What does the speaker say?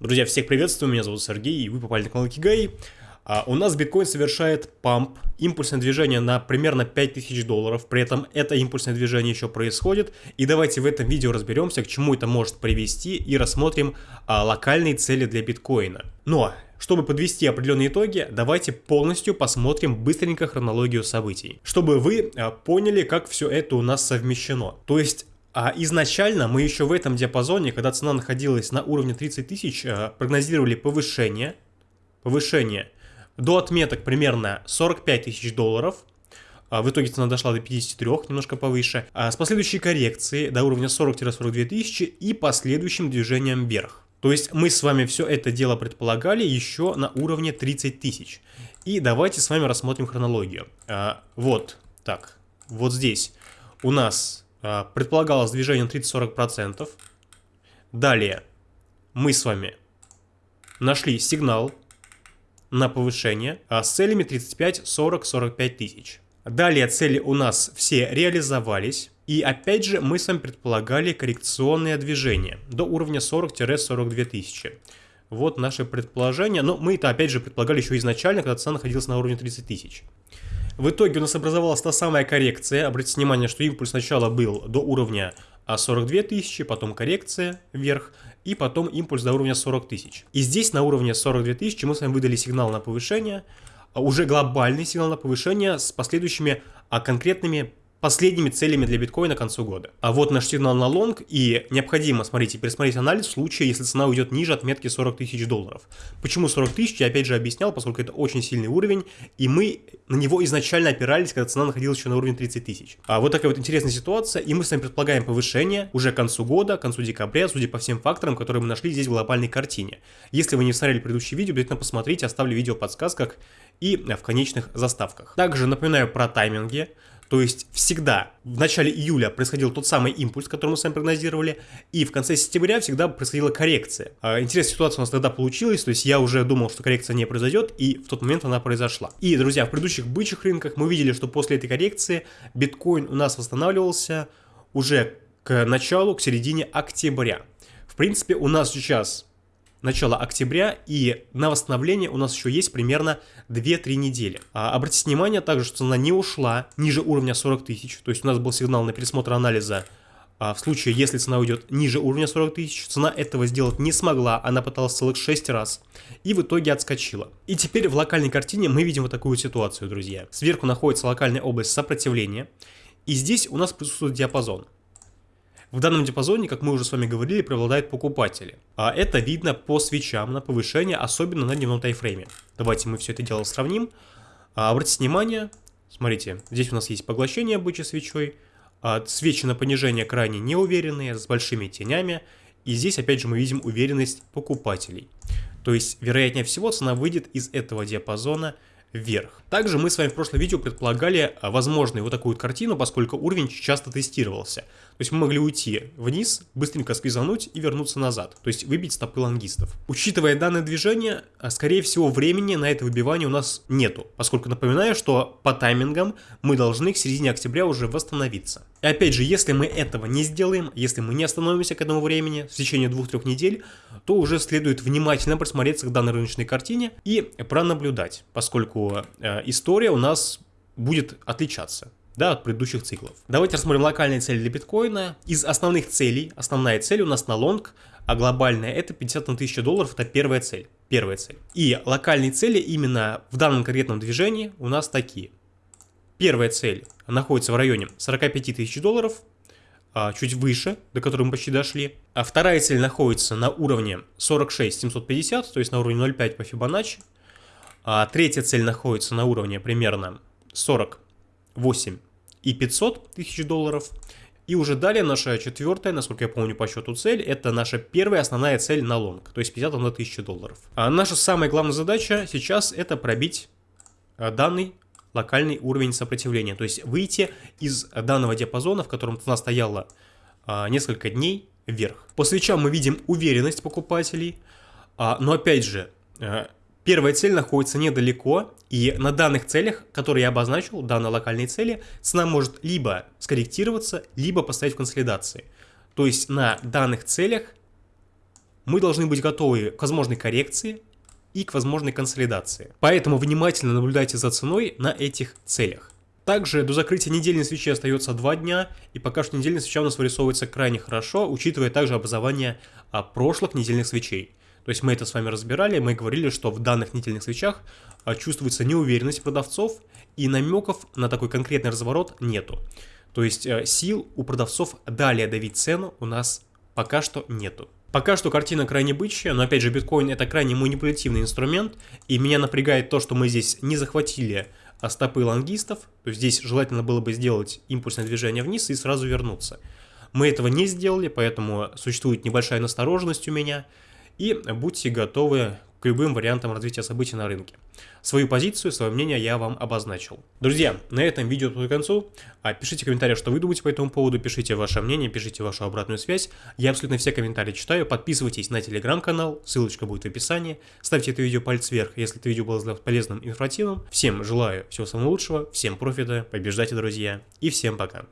Друзья, всех приветствую, меня зовут Сергей, и вы попали на канал Кигай. А, у нас биткоин совершает памп, импульсное движение на примерно 5000 долларов, при этом это импульсное движение еще происходит. И давайте в этом видео разберемся, к чему это может привести, и рассмотрим а, локальные цели для биткоина. Но, чтобы подвести определенные итоги, давайте полностью посмотрим быстренько хронологию событий, чтобы вы а, поняли, как все это у нас совмещено. То есть а изначально мы еще в этом диапазоне, когда цена находилась на уровне 30 тысяч, э, прогнозировали повышение, повышение до отметок примерно 45 тысяч долларов. А в итоге цена дошла до 53, немножко повыше. А с последующей коррекцией до уровня 40-42 тысячи и последующим движением вверх. То есть мы с вами все это дело предполагали еще на уровне 30 тысяч. И давайте с вами рассмотрим хронологию. А, вот, так, вот здесь у нас предполагалось движение 30-40%. Далее мы с вами нашли сигнал на повышение а, с целями 35, 40, 45 тысяч. Далее цели у нас все реализовались. И опять же мы с вами предполагали коррекционное движение до уровня 40-42 тысячи. Вот наше предположение. Но мы это опять же предполагали еще изначально, когда цена находилась на уровне 30 тысяч. В итоге у нас образовалась та самая коррекция. Обратите внимание, что импульс сначала был до уровня 42 тысячи, потом коррекция вверх, и потом импульс до уровня 40 тысяч. И здесь на уровне 42 тысячи мы с вами выдали сигнал на повышение, а уже глобальный сигнал на повышение с последующими а конкретными последними целями для биткоина к концу года. А вот наш сигнал на лонг, и необходимо, смотрите, пересмотреть анализ в случае, если цена уйдет ниже отметки 40 тысяч долларов. Почему 40 тысяч, я опять же объяснял, поскольку это очень сильный уровень, и мы на него изначально опирались, когда цена находилась еще на уровне 30 тысяч. А вот такая вот интересная ситуация, и мы с вами предполагаем повышение уже к концу года, к концу декабря, судя по всем факторам, которые мы нашли здесь в глобальной картине. Если вы не смотрели предыдущее видео, обязательно посмотрите, оставлю видео в подсказках и в конечных заставках. Также напоминаю про тайминги. То есть всегда в начале июля происходил тот самый импульс, который мы с вами прогнозировали, и в конце сентября всегда происходила коррекция. А, интересная ситуация у нас тогда получилась, то есть я уже думал, что коррекция не произойдет, и в тот момент она произошла. И, друзья, в предыдущих бычьих рынках мы видели, что после этой коррекции биткоин у нас восстанавливался уже к началу, к середине октября. В принципе, у нас сейчас начало октября, и на восстановление у нас еще есть примерно 2-3 недели. А, обратите внимание также, что цена не ушла ниже уровня 40 тысяч, то есть у нас был сигнал на пересмотр анализа а, в случае, если цена уйдет ниже уровня 40 тысяч, цена этого сделать не смогла, она пыталась целых 6 раз, и в итоге отскочила. И теперь в локальной картине мы видим вот такую ситуацию, друзья. Сверху находится локальная область сопротивления, и здесь у нас присутствует диапазон. В данном диапазоне, как мы уже с вами говорили, преобладают покупатели. А это видно по свечам на повышение, особенно на дневном тайфрейме. Давайте мы все это дело сравним. А, обратите внимание, смотрите, здесь у нас есть поглощение бычьей свечой, а, свечи на понижение крайне неуверенные, с большими тенями, и здесь опять же мы видим уверенность покупателей. То есть, вероятнее всего, цена выйдет из этого диапазона вверх. Также мы с вами в прошлом видео предполагали а, возможную вот такую вот картину, поскольку уровень часто тестировался. То есть мы могли уйти вниз, быстренько сквизануть и вернуться назад, то есть выбить стопы лонгистов. Учитывая данное движение, а, скорее всего времени на это выбивание у нас нету, поскольку напоминаю, что по таймингам мы должны к середине октября уже восстановиться. И опять же, если мы этого не сделаем, если мы не остановимся к этому времени в течение двух-трех недель, то уже следует внимательно присмотреться к данной рыночной картине и пронаблюдать, поскольку э, история у нас будет отличаться да, от предыдущих циклов. Давайте рассмотрим локальные цели для биткоина. Из основных целей, основная цель у нас на лонг, а глобальная это 50 на 1000 долларов, это первая цель. Первая цель. И локальные цели именно в данном конкретном движении у нас такие. Первая цель находится в районе 45 тысяч долларов, а, чуть выше, до которой мы почти дошли. А вторая цель находится на уровне 46 750, то есть на уровне 0,5 по Фибоначчи. А третья цель находится на уровне примерно 48 и 500 тысяч долларов. И уже далее наша четвертая, насколько я помню по счету цель, это наша первая основная цель на лонг, то есть 50 на 1000 долларов. А наша самая главная задача сейчас это пробить а, данный локальный уровень сопротивления. То есть выйти из данного диапазона, в котором цена стояла а, несколько дней вверх. По свечам мы видим уверенность покупателей, а, но опять же, первая цель находится недалеко, и на данных целях, которые я обозначил, данной локальной цели, цена может либо скорректироваться, либо поставить в консолидации. То есть на данных целях мы должны быть готовы к возможной коррекции и к возможной консолидации. Поэтому внимательно наблюдайте за ценой на этих целях. Также до закрытия недельной свечи остается 2 дня, и пока что недельная свеча у нас вырисовывается крайне хорошо, учитывая также образование а, прошлых недельных свечей. То есть мы это с вами разбирали, мы говорили, что в данных недельных свечах а, чувствуется неуверенность продавцов, и намеков на такой конкретный разворот нету. То есть а, сил у продавцов далее давить цену у нас пока что нету. Пока что картина крайне бычья, но опять же биткоин это крайне манипулятивный инструмент, и меня напрягает то, что мы здесь не захватили а стопы лонгистов, то есть здесь желательно было бы сделать импульсное движение вниз и сразу вернуться. Мы этого не сделали, поэтому существует небольшая настороженность у меня, и будьте готовы к любым вариантам развития событий на рынке. Свою позицию, свое мнение я вам обозначил. Друзья, на этом видео подходит к концу. А пишите комментарии, что вы думаете по этому поводу, пишите ваше мнение, пишите вашу обратную связь. Я абсолютно все комментарии читаю. Подписывайтесь на телеграм-канал, ссылочка будет в описании. Ставьте это видео палец вверх, если это видео было полезным информативным. Всем желаю всего самого лучшего, всем профита, побеждайте, друзья, и всем пока.